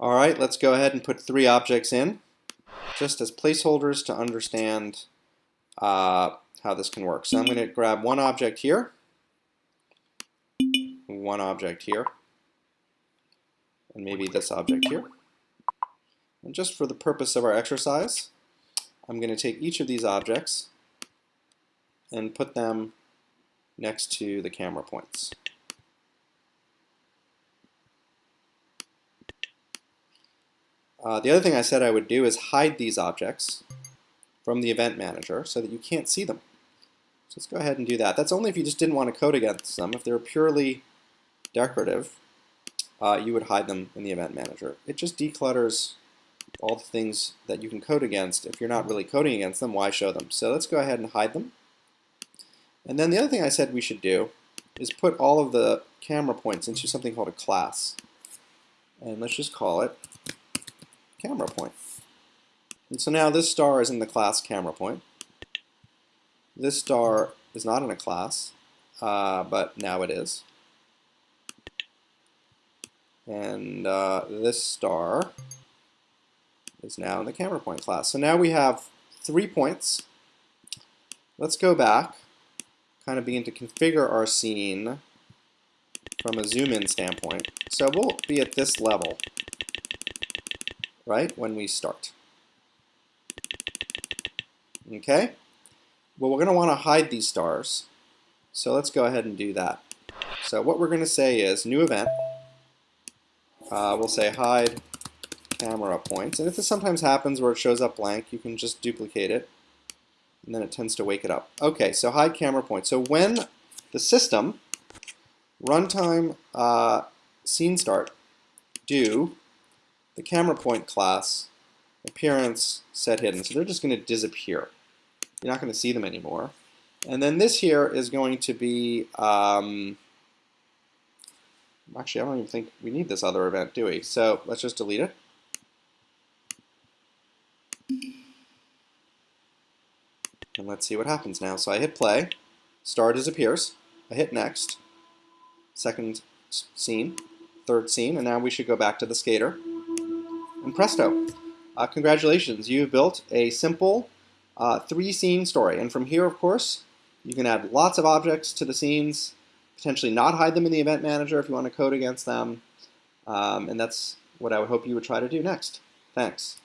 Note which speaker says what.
Speaker 1: All right, let's go ahead and put three objects in, just as placeholders to understand uh, how this can work. So I'm going to grab one object here, one object here, and maybe this object here. And just for the purpose of our exercise, I'm going to take each of these objects and put them next to the camera points. Uh, the other thing I said I would do is hide these objects from the event manager so that you can't see them. So let's go ahead and do that. That's only if you just didn't want to code against them. If they're purely decorative, uh, you would hide them in the event manager. It just declutters all the things that you can code against. If you're not really coding against them, why show them? So let's go ahead and hide them. And then the other thing I said we should do is put all of the camera points into something called a class. And let's just call it camera point. And so now this star is in the class camera point. This star is not in a class, uh, but now it is. And uh, this star is now in the camera point class. So now we have three points. Let's go back, kind of begin to configure our scene from a zoom in standpoint. So we'll be at this level right, when we start. Okay? Well, we're going to want to hide these stars. So let's go ahead and do that. So what we're going to say is new event. Uh, we'll say hide camera points. And if this sometimes happens where it shows up blank, you can just duplicate it. And then it tends to wake it up. Okay, so hide camera points. So when the system runtime uh, scene start do the camera point class, appearance, set hidden. So they're just going to disappear. You're not going to see them anymore. And then this here is going to be, um, actually I don't even think we need this other event, do we? So let's just delete it. And let's see what happens now. So I hit play, star disappears, I hit next, second scene, third scene, and now we should go back to the skater and presto, uh, congratulations, you've built a simple uh, three-scene story. And from here, of course, you can add lots of objects to the scenes, potentially not hide them in the event manager if you want to code against them. Um, and that's what I would hope you would try to do next. Thanks.